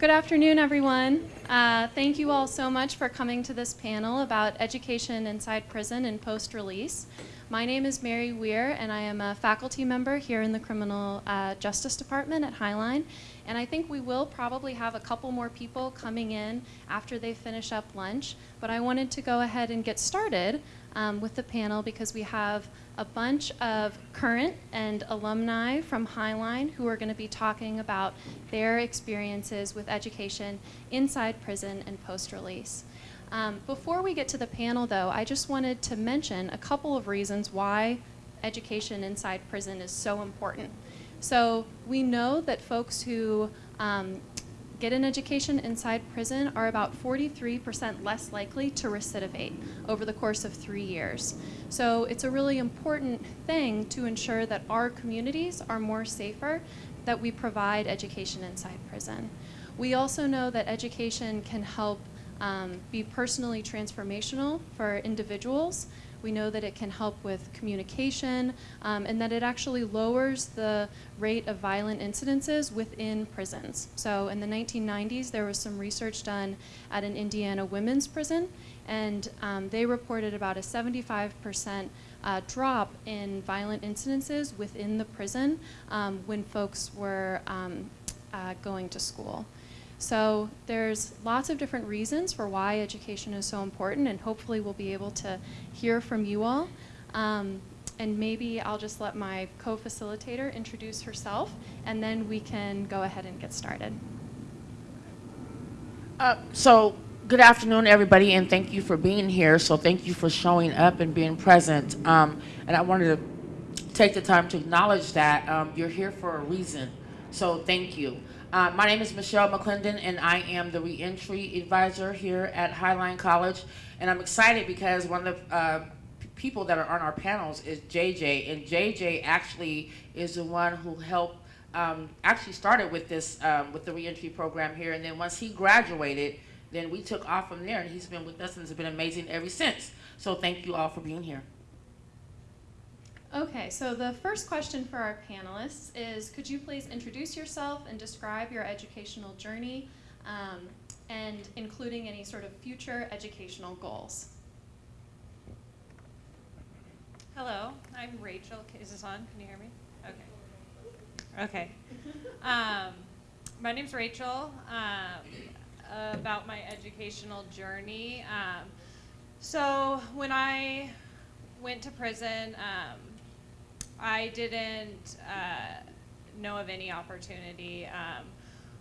Good afternoon, everyone. Uh, thank you all so much for coming to this panel about education inside prison and post-release. My name is Mary Weir, and I am a faculty member here in the Criminal uh, Justice Department at Highline. And I think we will probably have a couple more people coming in after they finish up lunch. But I wanted to go ahead and get started um, with the panel because we have a bunch of current and alumni from Highline who are going to be talking about their experiences with education inside prison and post-release. Um, before we get to the panel, though, I just wanted to mention a couple of reasons why education inside prison is so important. So we know that folks who um, get an education inside prison are about 43% less likely to recidivate over the course of three years. So it's a really important thing to ensure that our communities are more safer, that we provide education inside prison. We also know that education can help um, be personally transformational for individuals we know that it can help with communication um, and that it actually lowers the rate of violent incidences within prisons. So in the 1990s, there was some research done at an Indiana women's prison, and um, they reported about a 75% uh, drop in violent incidences within the prison um, when folks were um, uh, going to school. So there's lots of different reasons for why education is so important, and hopefully we'll be able to hear from you all. Um, and maybe I'll just let my co-facilitator introduce herself, and then we can go ahead and get started. Uh, so, good afternoon, everybody, and thank you for being here. So, thank you for showing up and being present. Um, and I wanted to take the time to acknowledge that um, you're here for a reason. So, thank you. Uh, my name is Michelle McClendon, and I am the reentry advisor here at Highline College. And I'm excited because one of the uh, people that are on our panels is JJ, and JJ actually is the one who helped um, actually started with this um, with the reentry program here, and then once he graduated, then we took off from there, and he's been with us and it's been amazing ever since. So thank you all for being here. Okay, so the first question for our panelists is, could you please introduce yourself and describe your educational journey, um, and including any sort of future educational goals? Hello, I'm Rachel. Is this on? Can you hear me? Okay. Okay. Um, my name's Rachel. Um, about my educational journey. Um, so when I went to prison, um, I didn't uh, know of any opportunity. Um,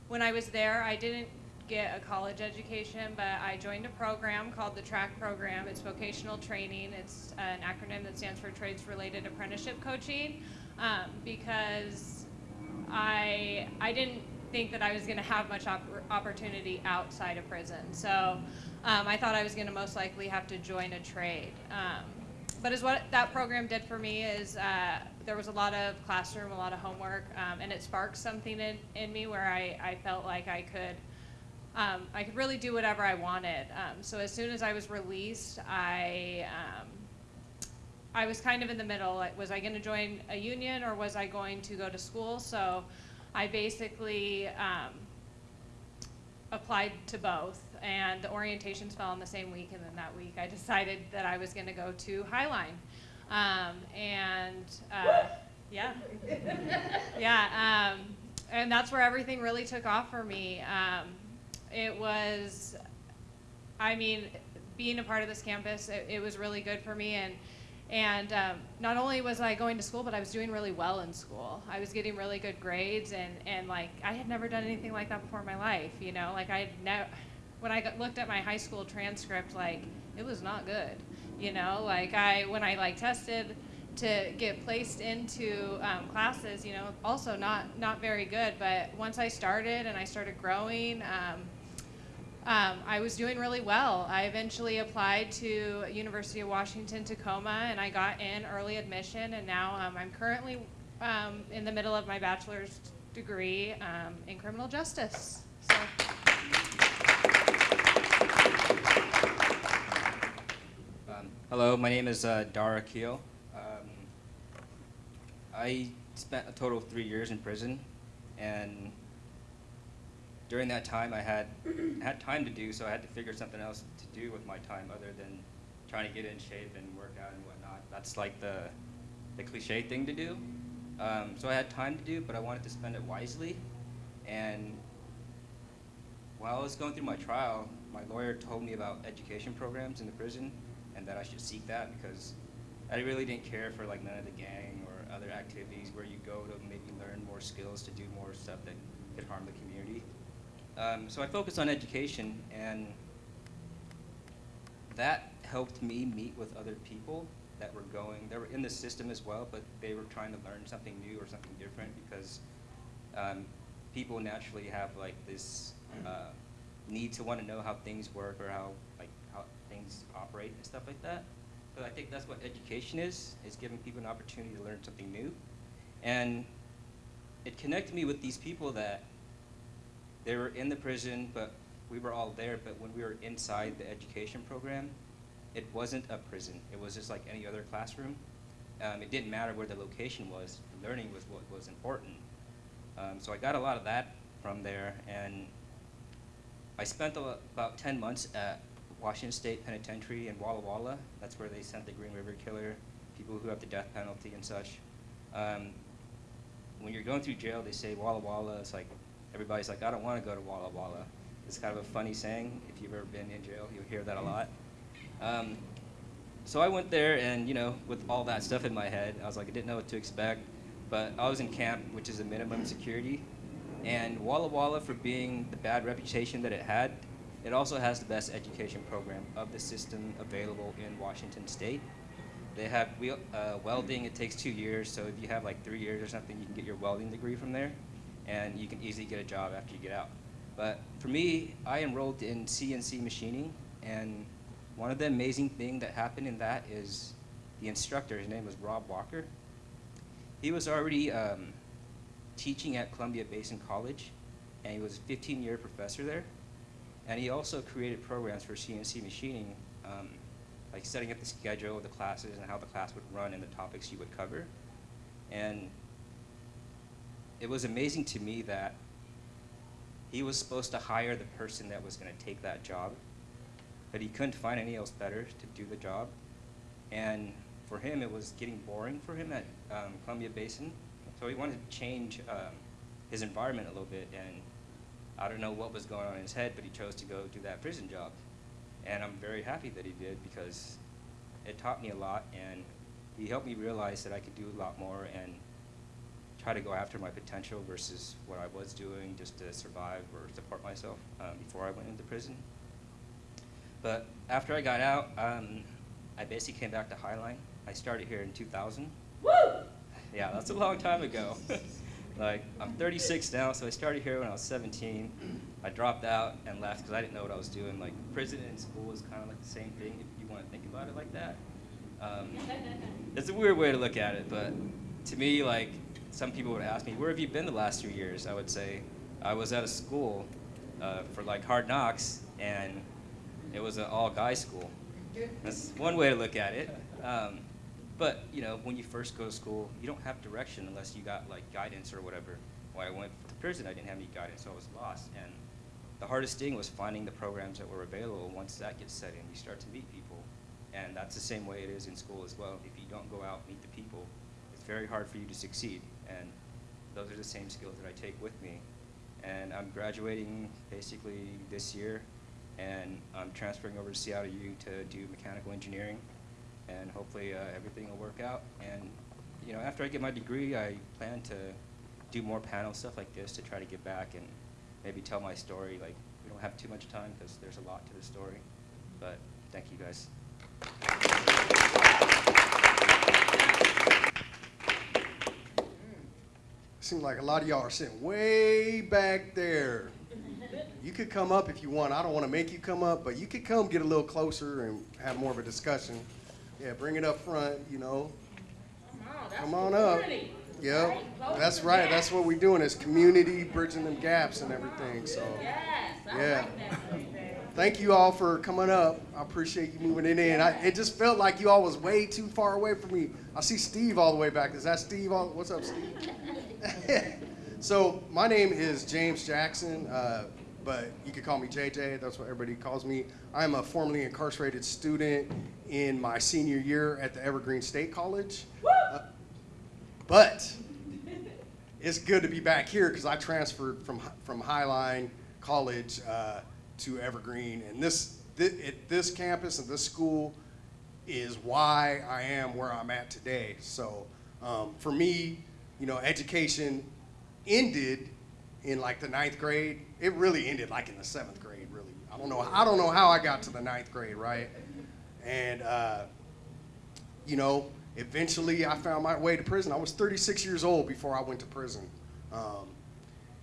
when I was there, I didn't get a college education, but I joined a program called the TRAC program. It's vocational training. It's an acronym that stands for Trades Related Apprenticeship Coaching um, because I, I didn't think that I was going to have much op opportunity outside of prison. So um, I thought I was going to most likely have to join a trade. Um, but as what that program did for me is uh, there was a lot of classroom, a lot of homework, um, and it sparked something in, in me where I, I felt like I could um, I could really do whatever I wanted. Um, so as soon as I was released, I um, I was kind of in the middle. Like, was I going to join a union or was I going to go to school? So I basically um, applied to both and the orientations fell on the same week and then that week I decided that I was going to go to Highline. Um, and uh, yeah, yeah, um, and that's where everything really took off for me. Um, it was, I mean, being a part of this campus, it, it was really good for me and and um, not only was I going to school, but I was doing really well in school. I was getting really good grades, and, and like I had never done anything like that before in my life. You know, like I never. When I got, looked at my high school transcript, like it was not good. You know, like I when I like tested to get placed into um, classes, you know, also not not very good. But once I started and I started growing. Um, um, I was doing really well. I eventually applied to University of Washington Tacoma and I got in early admission and now um, I'm currently um, in the middle of my bachelor's degree um, in criminal justice. So. Um, hello, my name is uh, Dara Keel. Um, I spent a total of three years in prison and during that time, I had had time to do, so I had to figure something else to do with my time other than trying to get in shape and work out and whatnot. That's like the the cliche thing to do. Um, so I had time to do, but I wanted to spend it wisely. And while I was going through my trial, my lawyer told me about education programs in the prison and that I should seek that because I really didn't care for like none of the gang or other activities where you go to maybe learn more skills to do more stuff that could harm the community. Um, so I focused on education and that helped me meet with other people that were going, they were in the system as well, but they were trying to learn something new or something different because um, people naturally have like this uh, need to want to know how things work or how like how things operate and stuff like that. So I think that's what education is, is giving people an opportunity to learn something new. And it connected me with these people that they were in the prison, but we were all there, but when we were inside the education program, it wasn't a prison. It was just like any other classroom. Um, it didn't matter where the location was. Learning was what was important. Um, so I got a lot of that from there, and I spent about 10 months at Washington State Penitentiary in Walla Walla. That's where they sent the Green River Killer, people who have the death penalty and such. Um, when you're going through jail, they say Walla Walla. It's like everybody's like, I don't want to go to Walla Walla. It's kind of a funny saying. If you've ever been in jail, you'll hear that a lot. Um, so I went there, and you know, with all that stuff in my head, I was like, I didn't know what to expect. But I was in camp, which is a minimum security, and Walla Walla, for being the bad reputation that it had, it also has the best education program of the system available in Washington State. They have wheel, uh, welding. It takes two years, so if you have like three years or something, you can get your welding degree from there, and you can easily get a job after you get out. But for me, I enrolled in CNC machining, and one of the amazing things that happened in that is the instructor, his name was Rob Walker. He was already um, teaching at Columbia Basin College, and he was a 15-year professor there. And he also created programs for CNC machining, um, like setting up the schedule of the classes and how the class would run and the topics you would cover. And it was amazing to me that he was supposed to hire the person that was going to take that job, but he couldn't find any else better to do the job. And for him, it was getting boring for him at um, Columbia Basin, so he wanted to change um, his environment a little bit. And I don't know what was going on in his head, but he chose to go do that prison job. And I'm very happy that he did because it taught me a lot, and he helped me realize that I could do a lot more and try to go after my potential versus what I was doing just to survive or support myself um, before I went into prison. But after I got out, um, I basically came back to Highline. I started here in 2000. Woo! Yeah, that's a long time ago. like, I'm 36 now, so I started here when I was 17. I dropped out and left because I didn't know what I was doing. Like, prison and school is kind of like the same thing if you want to think about it like that. Um, it's a weird way to look at it, but to me, like, some people would ask me, where have you been the last two years? I would say, I was at a school uh, for like hard knocks, and it was an all-guy school. That's one way to look at it. Um, but you know, when you first go to school, you don't have direction unless you got like guidance or whatever. When I went to prison, I didn't have any guidance, so I was lost. And the hardest thing was finding the programs that were available. Once that gets set in, you start to meet people, and that's the same way it is in school as well. If you don't go out meet the people, very hard for you to succeed. And those are the same skills that I take with me. And I'm graduating basically this year, and I'm transferring over to Seattle U to do mechanical engineering, and hopefully uh, everything will work out. And you know, after I get my degree, I plan to do more panel stuff like this to try to give back and maybe tell my story. Like we don't have too much time because there's a lot to the story, but thank you guys. Seems like a lot of y'all are sitting way back there. You could come up if you want. I don't want to make you come up, but you could come get a little closer and have more of a discussion. Yeah, bring it up front, you know. Come on come on up. Yep, that's right. That's what we're doing is community, bridging them gaps and everything, so. Yeah. Thank you all for coming up. I appreciate you moving it in. I, it just felt like you all was way too far away from me. I see Steve all the way back. Is that Steve? All, what's up, Steve? so my name is James Jackson. Uh, but you could call me JJ. That's what everybody calls me. I'm a formerly incarcerated student in my senior year at the Evergreen State College. Uh, but it's good to be back here because I transferred from from Highline College uh, to Evergreen, and this, this at this campus and this school is why I am where I'm at today. So um, for me, you know, education ended in like the ninth grade. It really ended like in the seventh grade. Really, I don't know. I don't know how I got to the ninth grade, right? And uh, you know, eventually I found my way to prison. I was 36 years old before I went to prison. Um,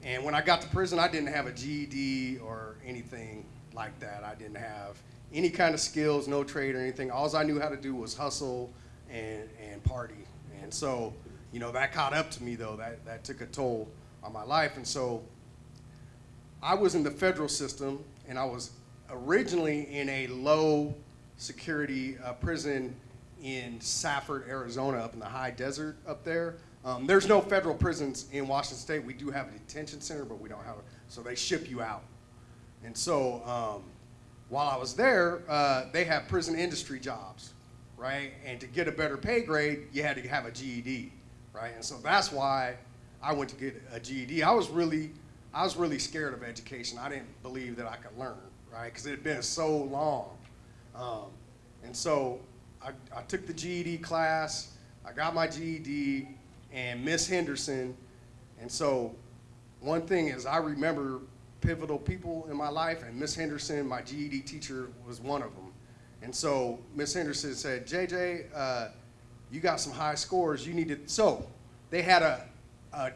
and when I got to prison, I didn't have a GED or anything like that. I didn't have any kind of skills, no trade or anything. All I knew how to do was hustle and, and party. And so, you know, that caught up to me though. That, that took a toll on my life. And so I was in the federal system and I was originally in a low security uh, prison in Safford, Arizona, up in the high desert up there. Um, there's no federal prisons in Washington State. We do have a detention center, but we don't have it. So they ship you out. And so um, while I was there, uh, they have prison industry jobs, right? And to get a better pay grade, you had to have a GED, right? And so that's why I went to get a GED. I was really, I was really scared of education. I didn't believe that I could learn, right? Because it had been so long. Um, and so I, I took the GED class, I got my GED, and Miss Henderson. And so one thing is I remember pivotal people in my life, and Miss Henderson, my GED teacher, was one of them. And so Miss Henderson said, JJ, uh, you got some high scores. You need to. So they had a, a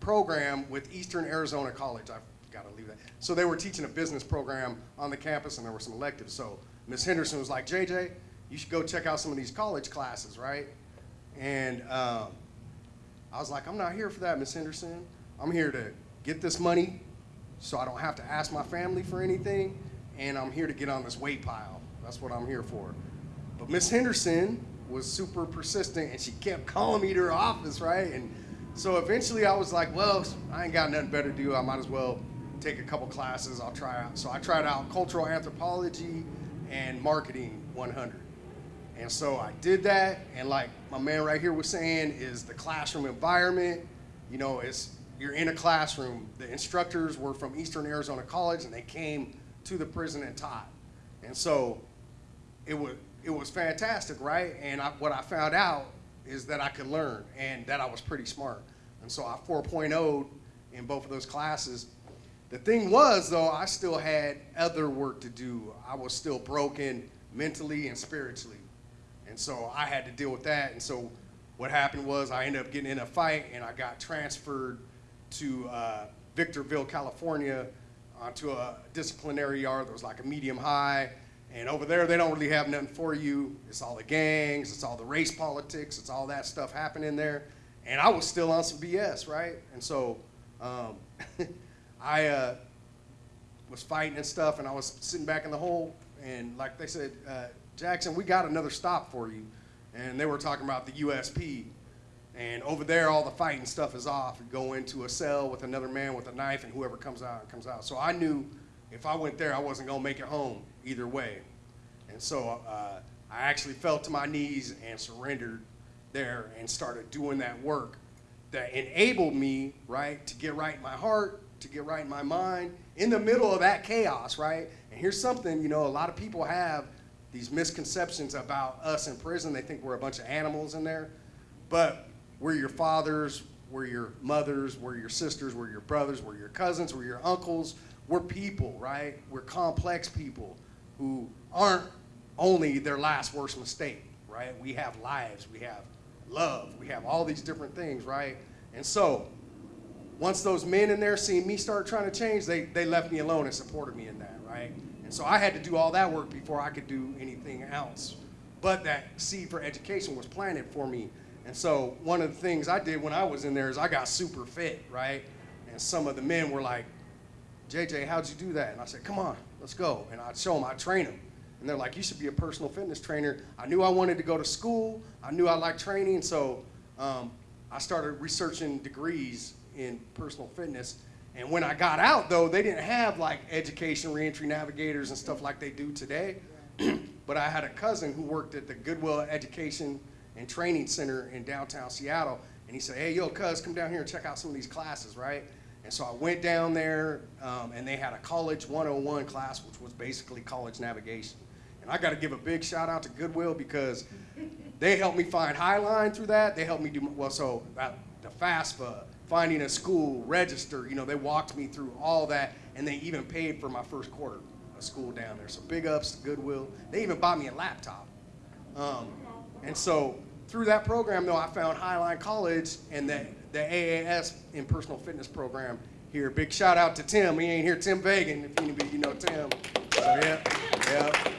program with Eastern Arizona College. I've got to leave that. So they were teaching a business program on the campus, and there were some electives. So Miss Henderson was like, JJ, you should go check out some of these college classes, right? And um, I was like, I'm not here for that, Miss Henderson. I'm here to get this money so I don't have to ask my family for anything, and I'm here to get on this weight pile. That's what I'm here for. But Miss Henderson was super persistent, and she kept calling me to her office, right? And so eventually I was like, well, I ain't got nothing better to do. I might as well take a couple classes. I'll try out. So I tried out cultural anthropology and marketing 100. And so I did that, and like my man right here was saying, is the classroom environment. You know, it's you're in a classroom. The instructors were from Eastern Arizona College, and they came to the prison and taught. And so it was it was fantastic, right? And I, what I found out is that I could learn, and that I was pretty smart. And so I 4.0 in both of those classes. The thing was, though, I still had other work to do. I was still broken mentally and spiritually. And so I had to deal with that. And so what happened was I ended up getting in a fight and I got transferred to uh, Victorville, California, onto a disciplinary yard that was like a medium high. And over there, they don't really have nothing for you. It's all the gangs, it's all the race politics, it's all that stuff happening there. And I was still on some BS, right? And so um, I uh, was fighting and stuff, and I was sitting back in the hole. And like they said, uh, Jackson, we got another stop for you. And they were talking about the USP. And over there, all the fighting stuff is off. You go into a cell with another man with a knife, and whoever comes out, comes out. So I knew if I went there, I wasn't going to make it home either way. And so uh, I actually fell to my knees and surrendered there and started doing that work that enabled me, right, to get right in my heart, to get right in my mind, in the middle of that chaos, right? And here's something, you know, a lot of people have these misconceptions about us in prison. They think we're a bunch of animals in there. But we're your fathers, we're your mothers, we're your sisters, we're your brothers, we're your cousins, we're your uncles. We're people, right? We're complex people who aren't only their last worst mistake, right? We have lives, we have love, we have all these different things, right? And so, once those men in there seen me start trying to change, they, they left me alone and supported me in that, right? And so I had to do all that work before I could do anything else. But that seed for education was planted for me. And so one of the things I did when I was in there is I got super fit, right? And some of the men were like, JJ, how'd you do that? And I said, come on, let's go. And I'd show them, I'd train them. And they're like, you should be a personal fitness trainer. I knew I wanted to go to school. I knew I liked training. So um, I started researching degrees in personal fitness. And when I got out, though, they didn't have like education reentry navigators and stuff like they do today. but I had a cousin who worked at the Goodwill Education and Training Center in downtown Seattle. And he said, Hey, yo, cuz, come down here and check out some of these classes, right? And so I went down there, um, and they had a College 101 class, which was basically college navigation. And I got to give a big shout out to Goodwill because they helped me find Highline through that. They helped me do, well, so the FAFSA, finding a school, register, you know, they walked me through all that, and they even paid for my first quarter of school down there. So big ups to Goodwill. They even bought me a laptop. Um, and so through that program, though, I found Highline College and the, the AAS in personal fitness program here. Big shout out to Tim. He ain't here, Tim Vagan, if anybody you know Tim. So yeah, yeah.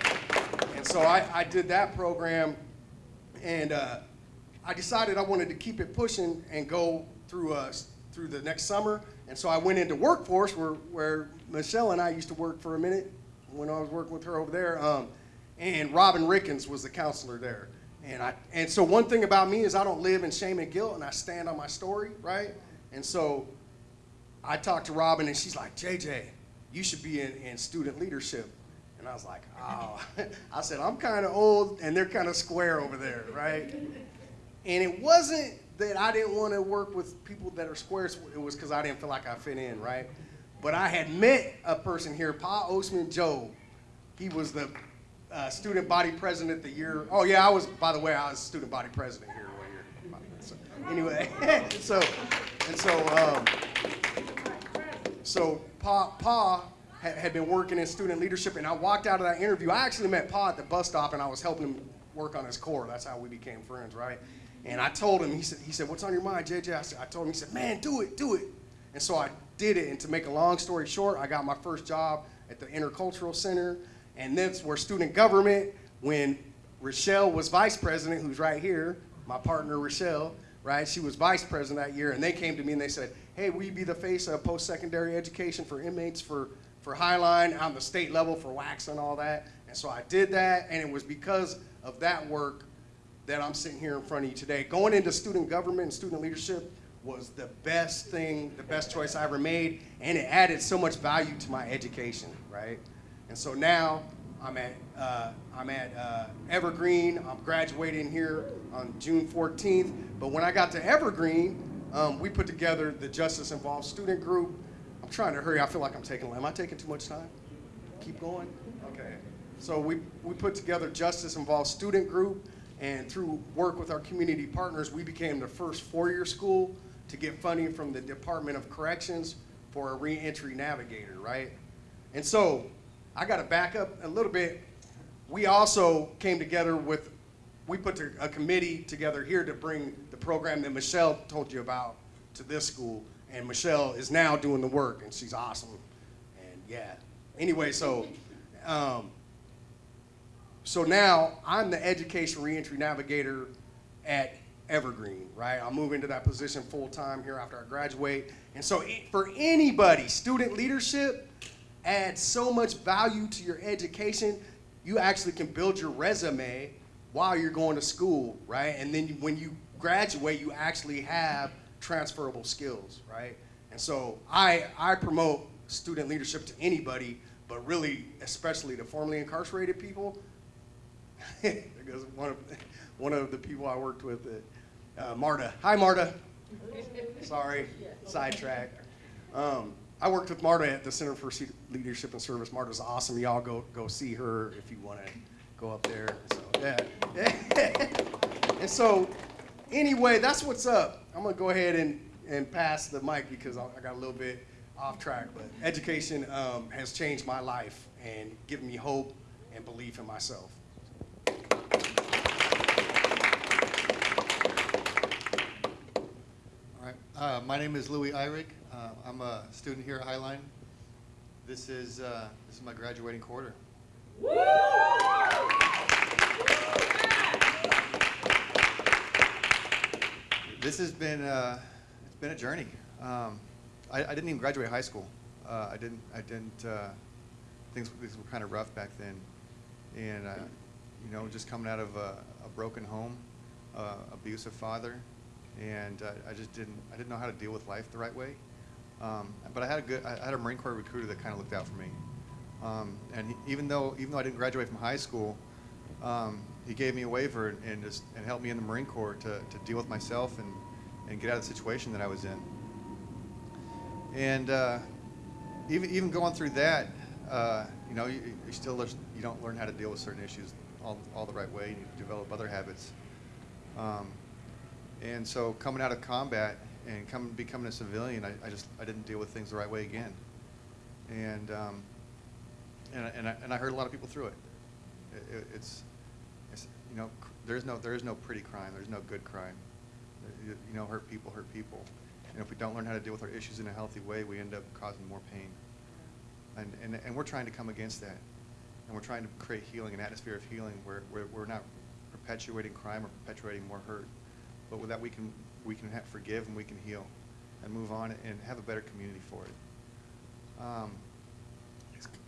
And so I, I did that program, and uh, I decided I wanted to keep it pushing and go through uh, through the next summer. And so I went into workforce where, where Michelle and I used to work for a minute when I was working with her over there. Um, and Robin Rickens was the counselor there. And I and so one thing about me is I don't live in shame and guilt, and I stand on my story, right? And so I talked to Robin, and she's like, JJ, you should be in, in student leadership. And I was like, oh, I said, I'm kind of old, and they're kind of square over there, right? And it wasn't that I didn't want to work with people that are squares, it was because I didn't feel like I fit in, right? But I had met a person here, Pa Osman Joe. He was the uh, student body president the year. Oh yeah, I was. By the way, I was student body president here one year. So, anyway, so and so um, so Pa Pa had, had been working in student leadership, and I walked out of that interview. I actually met Pa at the bus stop, and I was helping him work on his core. That's how we became friends, right? And I told him. He said, he said, "What's on your mind, JJ?" I, said, I told him. He said, "Man, do it, do it." And so I did it. And to make a long story short, I got my first job at the Intercultural Center. And that's where student government, when Rochelle was vice president, who's right here, my partner Rochelle, right? She was vice president that year. And they came to me and they said, hey, will you be the face of post-secondary education for inmates for, for Highline on the state level for WAX and all that? And so I did that. And it was because of that work that I'm sitting here in front of you today. Going into student government and student leadership was the best thing, the best choice I ever made, and it added so much value to my education, right? And so now I'm at uh, I'm at uh, Evergreen. I'm graduating here on June 14th. But when I got to Evergreen, um, we put together the Justice Involved Student Group. I'm trying to hurry. I feel like I'm taking. Am I taking too much time? Keep going. Okay. So we we put together Justice Involved Student Group, and through work with our community partners, we became the first four-year school to get funding from the Department of Corrections for a reentry navigator, right? And so I got to back up a little bit. We also came together with, we put a committee together here to bring the program that Michelle told you about to this school. And Michelle is now doing the work, and she's awesome. And yeah. Anyway, so, um, so now I'm the education reentry navigator at Evergreen, right? I'll move into that position full time here after I graduate. And so for anybody, student leadership adds so much value to your education. You actually can build your resume while you're going to school, right? And then when you graduate, you actually have transferable skills, right? And so I, I promote student leadership to anybody, but really, especially to formerly incarcerated people. because one of, one of the people I worked with, uh, Marta. Hi, Marta. Sorry, sidetrack. Um, I worked with Marta at the Center for Leadership and Service. Marta's awesome. Y'all go go see her if you want to go up there. So yeah. and so, anyway, that's what's up. I'm gonna go ahead and and pass the mic because I got a little bit off track. But education um, has changed my life and given me hope and belief in myself. All right. Uh, my name is Louis Eyrig. Uh, I'm a student here at Highline. This is uh, this is my graduating quarter. This has been uh, it's been a journey. Um, I, I didn't even graduate high school. Uh, I didn't I didn't uh, things things were kind of rough back then, and you know just coming out of a, a broken home, abusive father, and uh, I just didn't I didn't know how to deal with life the right way. Um, but I had a good, I had a Marine Corps recruiter that kind of looked out for me. Um, and he, even though, even though I didn't graduate from high school, um, he gave me a waiver and, and just, and helped me in the Marine Corps to, to deal with myself and, and get out of the situation that I was in. And uh, even, even going through that, uh, you know, you, you still, learn- you don't learn how to deal with certain issues all, all the right way. You develop other habits. And so coming out of combat and coming, becoming a civilian, I, I just, I didn't deal with things the right way again. And, um, and, I- and I, and I hurt a lot of people through it. It- it- It's, it's, you know, there's no, there is no pretty crime, there's no good crime. You you know, hurt people hurt people. And if we don't learn how to deal with our issues in a healthy way, we end up causing more pain. And, and, and we're trying to come against that. And we're trying to create healing, an atmosphere of healing where, where we're not perpetuating crime or perpetuating more hurt. But with that, we can, we can forgive and we can heal and move on and have a better community for it. Um,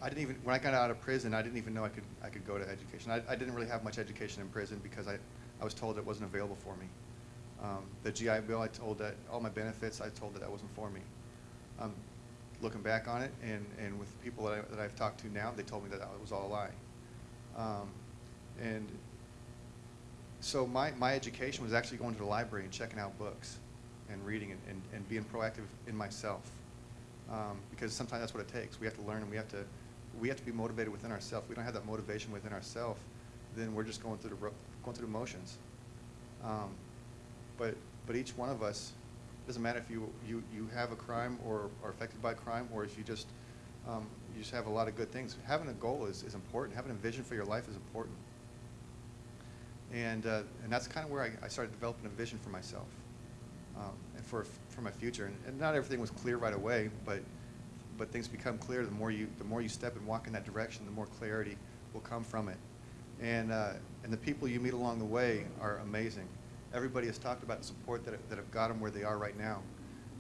I didn't even, when I got out of prison, I didn't even know I could, I could go to education. I, I didn't really have much education in prison because I, I was told it wasn't available for me. Um, the GI Bill, I told that, all my benefits, I told that that wasn't for me. Um, looking back on it, and, and with people that, I, that I've talked to now, they told me that it was all a lie. Um, and so my, my education was actually going to the library and checking out books and reading and, and, and being proactive in myself. Um, because sometimes that's what it takes. We have to learn and we have to, we have to be motivated within ourselves. We don't have that motivation within ourselves, then we're just going through the, going through the motions. Um, but, but each one of us, doesn't matter if you, you, you have a crime or are affected by crime, or if you just, um, you just have a lot of good things. Having a goal is, is important. Having a vision for your life is important. And, uh, and that's kind of where I, I started developing a vision for myself um, and for, for my future. And, and not everything was clear right away, but, but things become clear the more you, the more you step and walk in that direction, the more clarity will come from it. And, uh, and the people you meet along the way are amazing. Everybody has talked about the support that, that have got them where they are right now.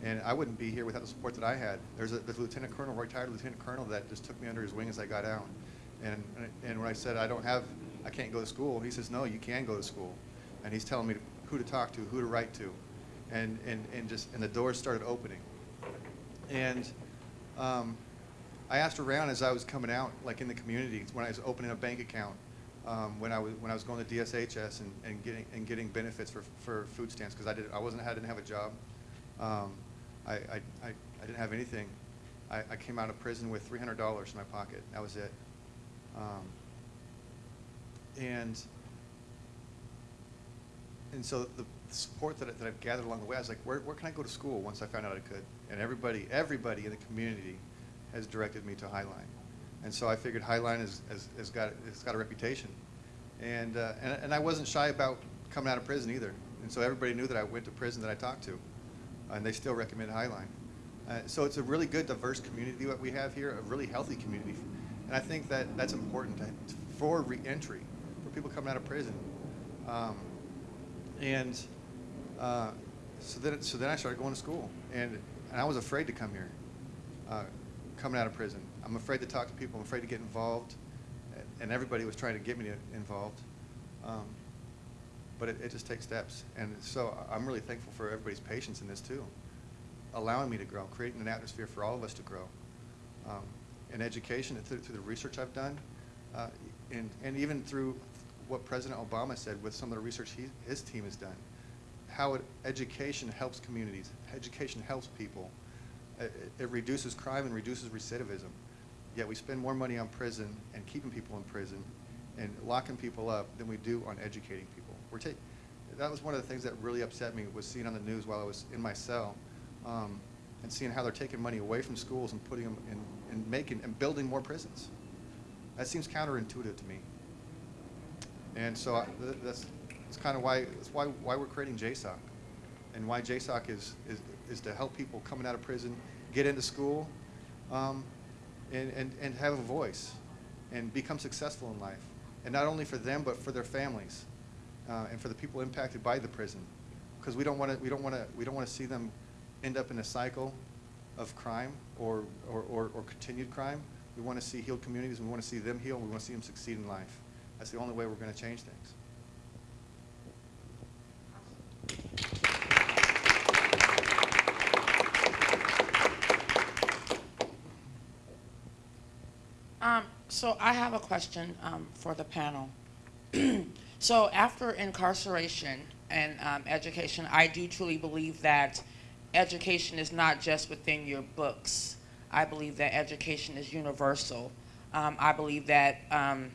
And I wouldn't be here without the support that I had. There's a, there's a lieutenant colonel, retired lieutenant colonel, that just took me under his wing as I got out. And, and when I said I don't have, I can't go to school, he says, no, you can go to school. And he's telling me who to talk to, who to write to. And, and, and just, and the doors started opening. And um, I asked around as I was coming out, like in the community, when I was opening a bank account, um, when I was when I was going to DSHS and, and getting and getting benefits for, for food stamps because I did I wasn't I didn't have a job, um, I, I, I, I didn't have anything. I, I came out of prison with three hundred dollars in my pocket. That was it. Um, and and so the support that, I- that I've gathered along the way, I was like, where, where can I go to school once I found out I could? And everybody, everybody in the community has directed me to Highline. And so I figured Highline has, has, has got, has got a reputation. And, uh, and, and I wasn't shy about coming out of prison either. And so everybody knew that I went to prison that I talked to. And they still recommend Highline. Uh, so it's a really good, diverse community that we have here, a really healthy community. And I think that that's important to, for reentry, for people coming out of prison. Um, and uh, so then, so then I started going to school, and, and I was afraid to come here, uh, coming out of prison. I'm afraid to talk to people. I'm afraid to get involved, and everybody was trying to get me involved. Um, but it, it just takes steps, and so I'm really thankful for everybody's patience in this too, allowing me to grow, creating an atmosphere for all of us to grow. Um, in education, through, through the research I've done, uh, and, and even through what President Obama said with some of the research he, his team has done, how it, education helps communities, education helps people. It, it reduces crime and reduces recidivism. Yet we spend more money on prison and keeping people in prison and locking people up than we do on educating people. We're that was one of the things that really upset me was seeing on the news while I was in my cell um, and seeing how they're taking money away from schools and putting them in, and making and building more prisons. That seems counterintuitive to me. And so I, th- that's, that's kind of why, that's why, why we're creating JSOC. And why JSOC is, is, is to help people coming out of prison get into school um, and, and, and have a voice and become successful in life. And not only for them, but for their families uh, and for the people impacted by the prison. Because we don't want to, we don't want to, we don't want to see them end up in a cycle of crime or, or, or, or continued crime. We want to see healed communities. We want to see them heal. We want to see them succeed in life. That's the only way we're going to change things. Um, so I have a question um, for the panel. so after incarceration and um, education, I do truly believe that education is not just within your books. I believe that education is universal. Um, I believe that um,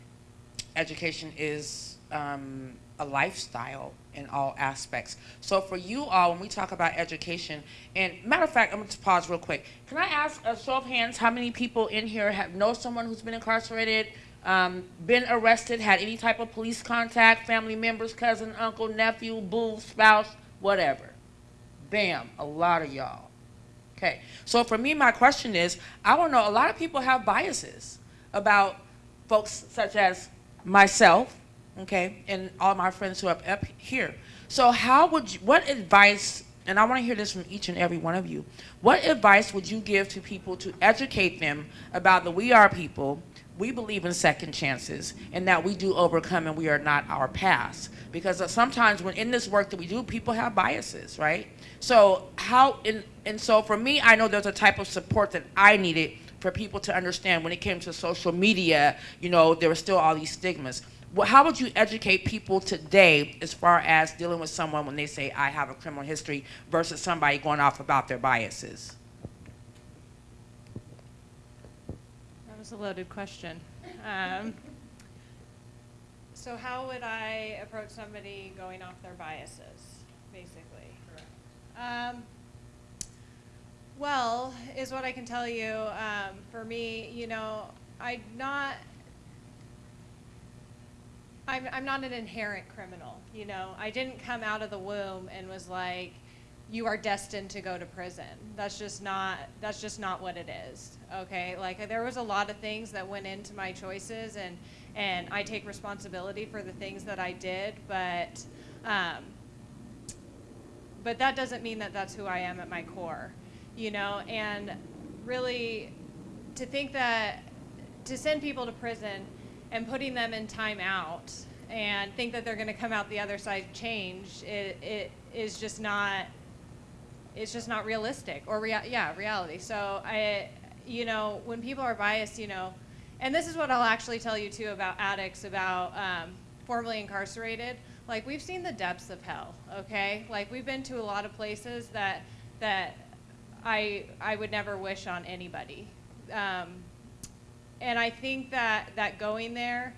education is um, a lifestyle in all aspects. So for you all, when we talk about education, and matter of fact, I'm going to pause real quick. Can I ask a show of hands how many people in here have know someone who's been incarcerated, um, been arrested, had any type of police contact, family members, cousin, uncle, nephew, boo, spouse, whatever? Bam, a lot of y'all. Okay, so for me, my question is, I don't know, a lot of people have biases about folks such as myself, okay, and all my friends who are up here. So how would you, what advice, and I want to hear this from each and every one of you, what advice would you give to people to educate them about the We Are people, we believe in second chances, and that we do overcome and we are not our past? Because sometimes when in this work that we do, people have biases, right? So how, in, and so for me, I know there's a type of support that I needed for people to understand when it came to social media, you know, there were still all these stigmas. Well, how would you educate people today as far as dealing with someone when they say, I have a criminal history versus somebody going off about their biases? That was a loaded question. Um, so how would I approach somebody going off their biases, basically? Um, well, is what I can tell you. Um, for me, you know, I'm not. I'm, I'm not an inherent criminal, you know. I didn't come out of the womb and was like, you are destined to go to prison. That's just not that's just not what it is. Okay? Like there was a lot of things that went into my choices and and I take responsibility for the things that I did, but um, but that doesn't mean that that's who I am at my core. You know, and really to think that to send people to prison and putting them in timeout and think that they're going to come out the other side changed, it, it is just not it's just not realistic or rea- yeah reality. So i you know when people are biased you know and this is what i'll actually tell you too about addicts about um, formerly incarcerated. Like we've seen the depths of hell okay? Like we've been to a lot of places that that i i would never wish on anybody. Um, and i think that that going there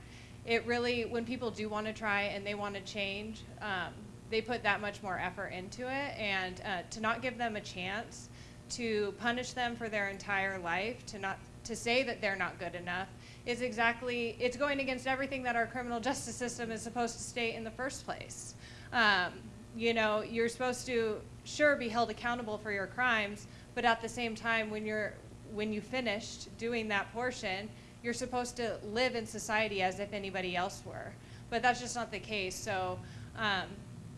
it really when people do want to try and they want to change um, they put that much more effort into it and uh, to not give them a chance to punish them for their entire life to not to say that they're not good enough is exactly it's going against everything that our criminal justice system is supposed to state in the first place. Um, you know you're supposed to sure be held accountable for your crimes but at the same time when you're when you finished doing that portion you're supposed to live in society as if anybody else were but that's just not the case so um,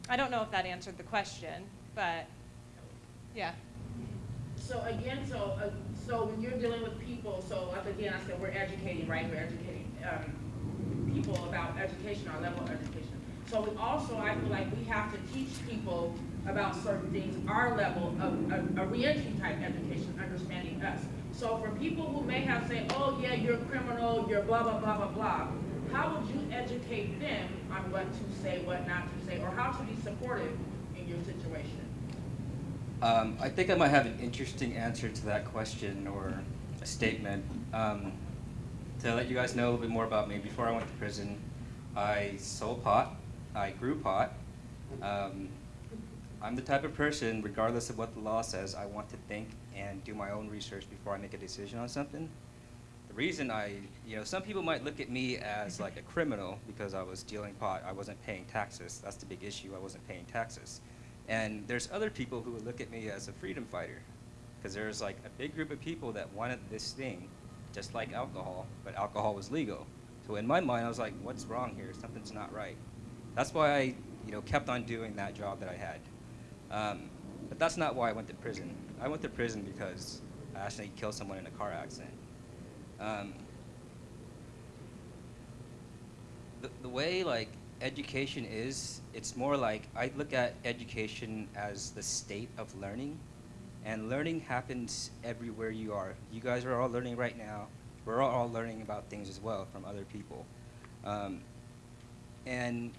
I don't know if that answered the question, but yeah. So again, so uh, so when you're dealing with people, so again, I said we're educating, right? We're educating um, people about education, our level of education. So we also, I feel like we have to teach people about certain things, our level of a, a reentry type education, understanding us. So for people who may have said, oh yeah, you're a criminal, you're blah blah blah blah blah. How would you educate them on what to say, what not to say, or how to be supportive in your situation? Um, I think I might have an interesting answer to that question or a statement. Um, to let you guys know a little bit more about me, before I went to prison, I sold pot, I grew pot. Um, I'm the type of person, regardless of what the law says, I want to think and do my own research before I make a decision on something. The reason I, you know, some people might look at me as like a criminal because I was dealing pot, I wasn't paying taxes. That's the big issue, I wasn't paying taxes. And there's other people who would look at me as a freedom fighter because there's like a big group of people that wanted this thing, just like alcohol, but alcohol was legal. So in my mind, I was like, what's wrong here? Something's not right. That's why I, you know, kept on doing that job that I had. Um, but that's not why I went to prison. I went to prison because I actually killed someone in a car accident. Um, the, the way like education is, it's more like I look at education as the state of learning, and learning happens everywhere you are. You guys are all learning right now. we're all learning about things as well from other people. Um, and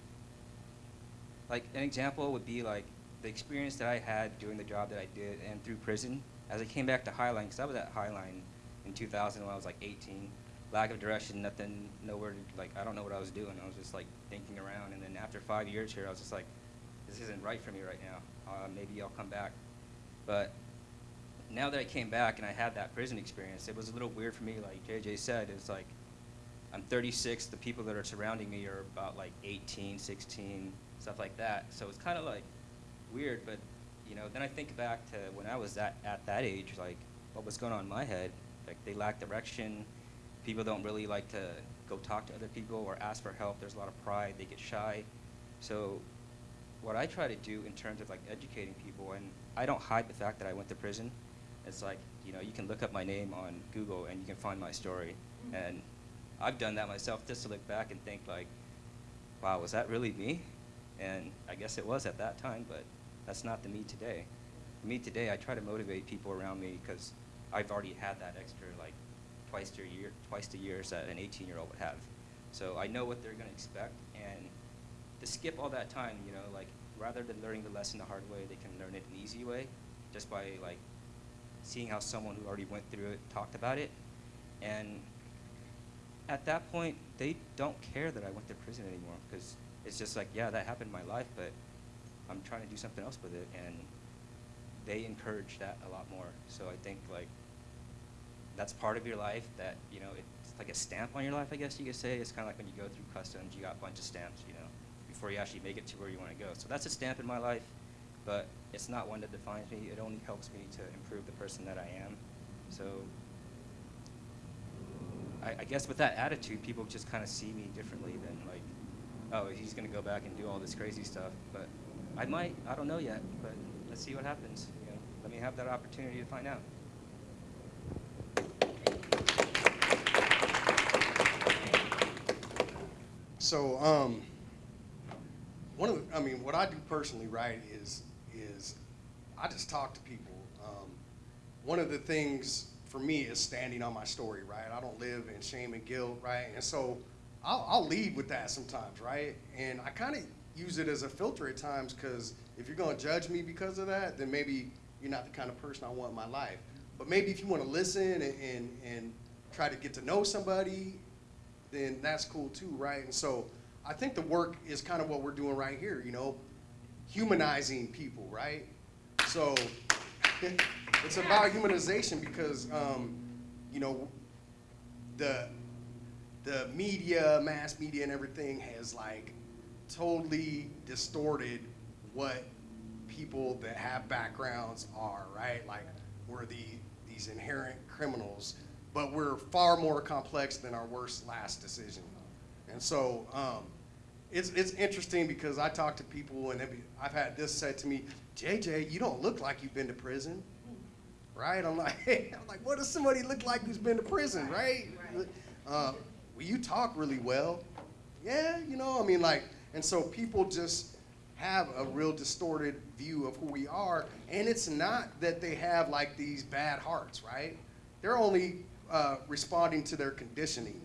like an example would be like the experience that I had doing the job that I did and through prison. As I came back to Highline, because I was at Highline in 2000 when I was like 18, lack of direction, nothing, nowhere to, like, I don't know what I was doing. I was just like thinking around. And then after five years here, I was just like, this isn't right for me right now. Uh, maybe I'll come back. But now that I came back and I had that prison experience, it was a little weird for me. Like JJ said, it's like I'm 36. The people that are surrounding me are about like 18, 16, stuff like that. So it's kind of like weird. But you know, then I think back to when I was at at that age, like what was going on in my head. Like they lack direction. People don't really like to go talk to other people or ask for help. There's a lot of pride. They get shy. So what I try to do in terms of like educating people, and I don't hide the fact that I went to prison. It's like, you know, you can look up my name on Google and you can find my story. Mm-hmm. And I've done that myself just to look back and think like, wow, was that really me? And I guess it was at that time, but that's not the me today. Me today, I try to motivate people around me because I've already had that extra like twice a year, twice a year that an 18-year-old would have. So I know what they're going to expect, and to skip all that time, you know, like rather than learning the lesson the hard way, they can learn it an easy way, just by like seeing how someone who already went through it talked about it, and at that point, they don't care that I went to prison anymore because it's just like, yeah, that happened in my life, but I'm trying to do something else with it, and they encourage that a lot more. So I think like that's part of your life that you know it's like a stamp on your life, I guess you could say. It's kind of like when you go through customs, you got a bunch of stamps, you know, before you actually make it to where you want to go. So that's a stamp in my life, but it's not one that defines me. It only helps me to improve the person that I am. So I, guess with that attitude, people just kind of see me differently than like, oh, he's gonna go back and do all this crazy stuff. But I might, I don't know yet. But let's see what happens. You know, let me have that opportunity to find out. So, um, one of the, I mean, what I do personally, right, is is I just talk to people. Um, one of the things for me is standing on my story, right? I don't live in shame and guilt, right? And so I'll, I'll lead with that sometimes, right? And I kind of use it as a filter at times because if you're going to judge me because of that, then maybe you're not the kind of person I want in my life. But maybe if you want to listen and, and, and try to get to know somebody, then that's cool too, right? And so I think the work is kind of what we're doing right here, you know, humanizing people, right? So it's about humanization because, um, you know, the the media, mass media, and everything has like totally distorted what people that have backgrounds are, right? Like we're the these inherent criminals, but we're far more complex than our worst last decision. And so um, it's it's interesting because I talk to people and be, I've had this said to me, JJ, you don't look like you've been to prison, right? I'm like, hey, I'm like, what does somebody look like who's been to prison, right? Uh, well, you talk really well. Yeah, you know, I mean, like, and so people just have a real distorted view of who we are, and it's not that they have like these bad hearts, right? They're only uh, responding to their conditioning,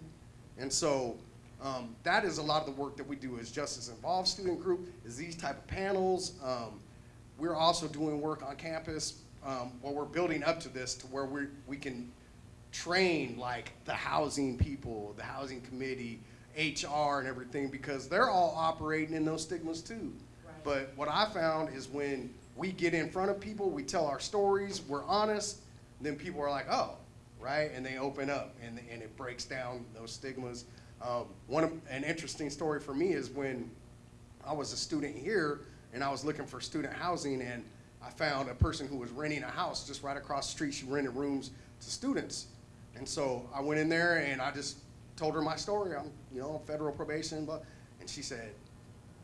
and so um, that is a lot of the work that we do as Justice Involved Student Group. Is these type of panels. Um, we're also doing work on campus um, where we're building up to this to where we we can train like the housing people, the housing committee, HR and everything because they're all operating in those stigmas too. But what I found is when we get in front of people, we tell our stories, we're honest, then people are like, oh, right? And they open up and, and it breaks down those stigmas. Um, one of, an interesting story for me is when I was a student here and I was looking for student housing and I found a person who was renting a house just right across the street. She rented rooms to students. And so I went in there and I just told her my story. I'm, you know, federal probation, but, and she said,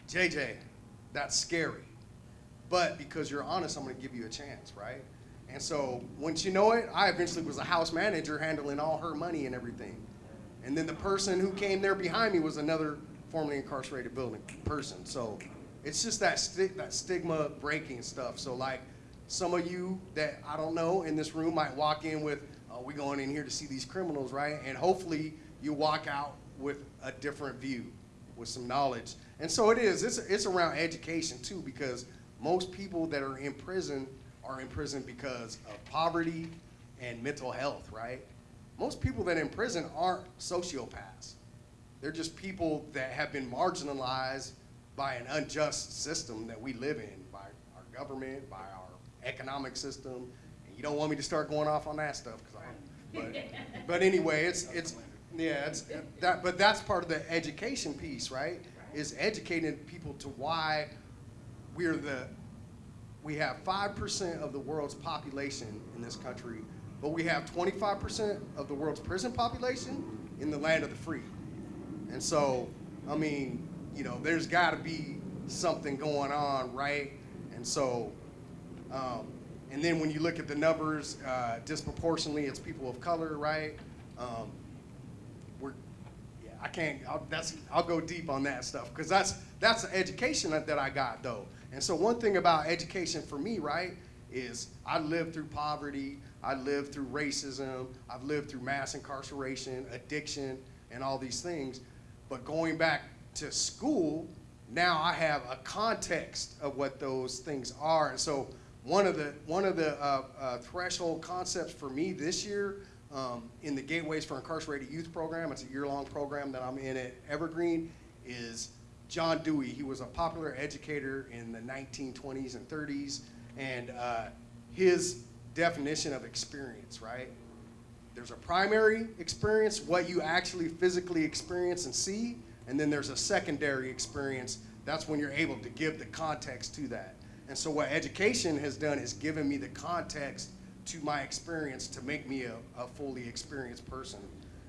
JJ, that's scary. But because you're honest, I'm gonna give you a chance, right? And so once you know it, I eventually was a house manager handling all her money and everything. And then the person who came there behind me was another formerly incarcerated building person. So it's just that sti- that stigma breaking stuff. So like some of you that I don't know in this room might walk in with uh, we going in here to see these criminals, right? And hopefully you walk out with a different view, with some knowledge. And so it is. It's it's around education too, because most people that are in prison are in prison because of poverty and mental health, right? Most people that are in prison aren't sociopaths. They're just people that have been marginalized by an unjust system that we live in, by our government, by our economic system. And you don't want me to start going off on that stuff, 'cause I'll- but, but anyway, it's, it's, yeah, it's, that, but that's part of the education piece, right? Is educating people to why we're the, we have five percent of the world's population in this country, but we have twenty-five percent of the world's prison population in the land of the free. And so, I mean, you know, there's got to be something going on, right? And so, um, and then when you look at the numbers, uh, disproportionately, it's people of color, right? Um, I can't. I'll, that's I'll go deep on that stuff because that's that's the education that, that I got though. And so one thing about education for me, right, is I lived through poverty, I lived through racism, I've lived through mass incarceration, addiction, and all these things. But going back to school, now I have a context of what those things are. And so one of the one of the uh, uh, threshold concepts for me this year um, in the Gateways for Incarcerated Youth program, it's a year-long program that I'm in at Evergreen, is John Dewey. He was a popular educator in the 1920s and 30s, and uh, his definition of experience, right? There's a primary experience, what you actually physically experience and see, and then there's a secondary experience. That's when you're able to give the context to that. And so what education has done is given me the context to my experience to make me a, a fully experienced person.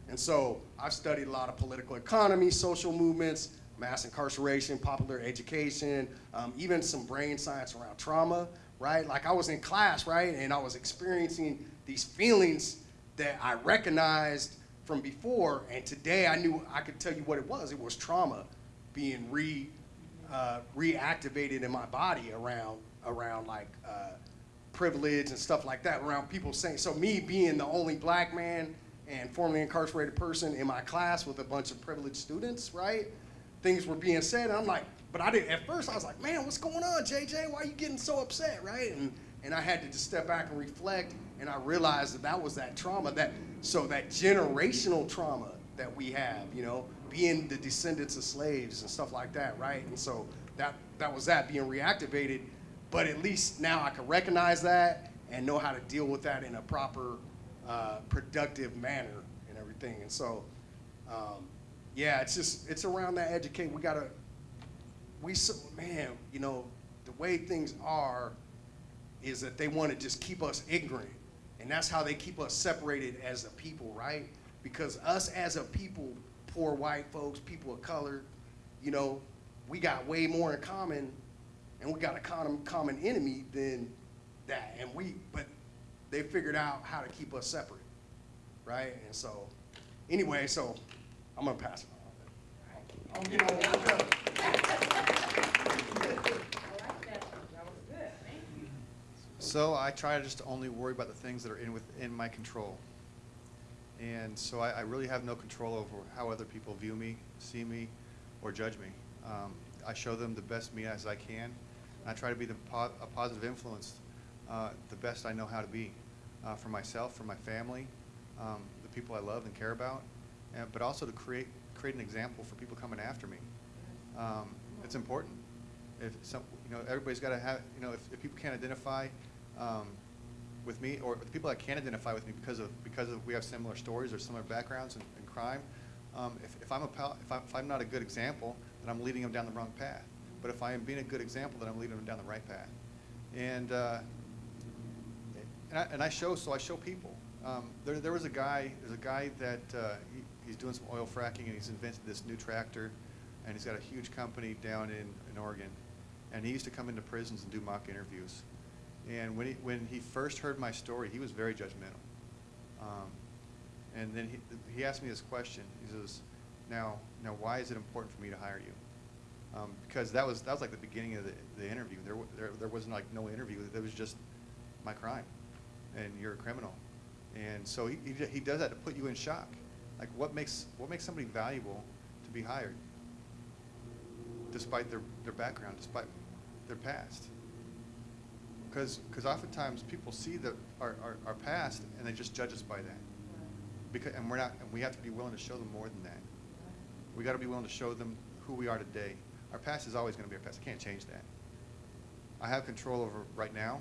And so I've studied a lot of political economy, social movements, mass incarceration, popular education, um, even some brain science around trauma, right? Like I was in class, right, and I was experiencing these feelings that I recognized from before, and today I knew I could tell you what it was. It was trauma being re uh, reactivated in my body around around like uh, privilege and stuff like that. Around people saying so. Me being the only black man and formerly incarcerated person in my class with a bunch of privileged students, right? Things were being said, and I'm like, but I didn't. At first, I was like, man, what's going on, JJ? Why are you getting so upset, right? And and I had to just step back and reflect, and I realized that that was that trauma, that so that generational trauma that we have, you know, being the descendants of slaves and stuff like that, right? And so that that was that being reactivated, but at least now I can recognize that and know how to deal with that in a proper, uh, productive manner and everything. And so, um, yeah, it's just it's around that educate. We gotta, we so man, you know, the way things are is that they want to just keep us ignorant. And that's how they keep us separated as a people, right? Because us as a people, poor white folks, people of color, you know, we got way more in common and we got a common, common enemy than that. And we, but they figured out how to keep us separate, right? And so, anyway, so I'm gonna pass it on. I'll get on with it. So I try to just only worry about the things that are in within my control. And so I, I really have no control over how other people view me, see me, or judge me. Um, I show them the best me as I can. And I try to be the po- a positive influence, uh, the best I know how to be, uh, for myself, for my family, um, the people I love and care about, and, but also to create create an example for people coming after me. Um, it's important. If some, you know, everybody's got to have, you know, if, if people can't identify um, with me, or the people that can identify with me because of because of we have similar stories or similar backgrounds in, in crime. Um, if, if I'm a pal, if, I, if I'm not a good example, then I'm leading them down the wrong path. But if I am being a good example, then I'm leading them down the right path. And uh, and I, and I show so I show people. Um, there, there was a guy. There's a guy that uh, he, he's doing some oil fracking, and he's invented this new tractor, and he's got a huge company down in, in Oregon. And he used to come into prisons and do mock interviews. And when he, when he first heard my story, he was very judgmental. Um, and then he, he asked me this question. He says, now, now why is it important for me to hire you? Um, because that was, that was like the beginning of the, the interview. There, there, there wasn't like no interview. There was just my crime, and you're a criminal. And so he, he, he does that to put you in shock. Like what makes, what makes somebody valuable to be hired? Despite their, their background, despite their past. Because, because oftentimes people see the, our, our, our past and they just judge us by that. Because, and we're not, and we have to be willing to show them more than that. We got to be willing to show them who we are today. Our past is always going to be our past. I can't change that. I have control over right now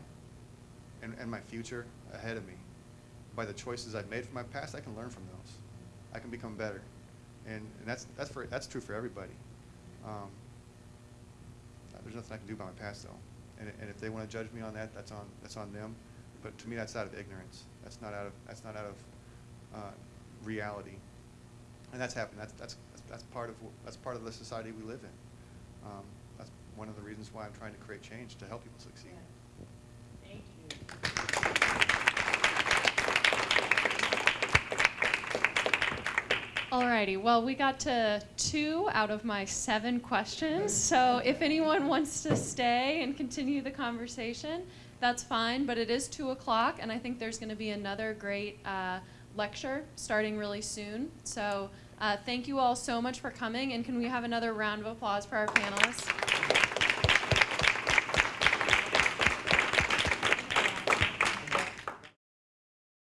and, and my future ahead of me. By the choices I've made from my past, I can learn from those. I can become better. And, and that's, that's, for, that's true for everybody. Um, there's nothing I can do about my past, though. And, and if they want to judge me on that, that's on, that's on them. But to me, that's out of ignorance. That's not out of, that's not out of uh, reality. And that's happened. That's, that's, that's part of, that's part of the society we live in. Um, that's one of the reasons why I'm trying to create change, to help people succeed. Thank you. Alrighty, well, we got to two out of my seven questions. So if anyone wants to stay and continue the conversation, that's fine. But it is two o'clock, and I think there's going to be another great uh, lecture starting really soon. So uh, thank you all so much for coming, and can we have another round of applause for our panelists?